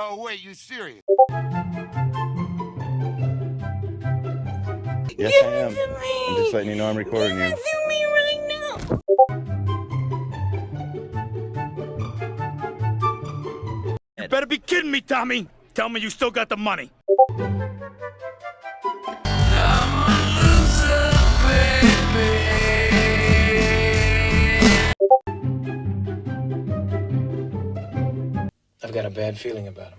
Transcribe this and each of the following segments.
Oh, you serious? Yes, I am. I'm just letting you know I'm recording you. You better be kidding me, Tommy. Tell me you still got the money. I've got a bad feeling about him.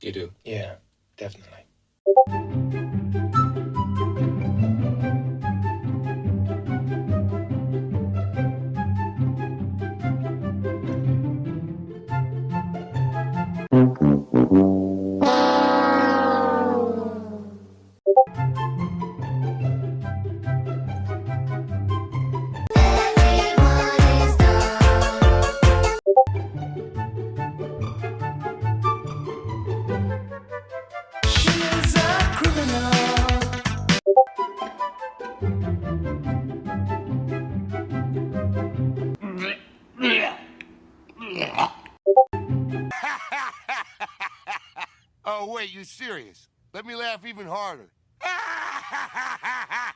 You do. Yeah, definitely. oh, wait, you serious? Let me laugh even harder.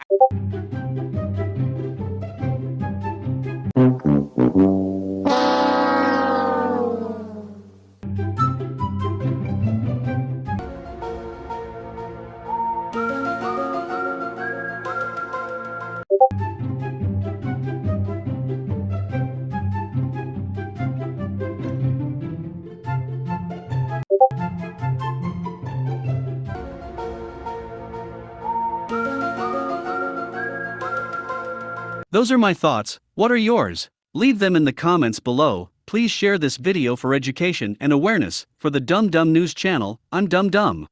Those are my thoughts. What are yours? Leave them in the comments below. Please share this video for education and awareness. For the Dum Dum News channel, I'm Dum Dum.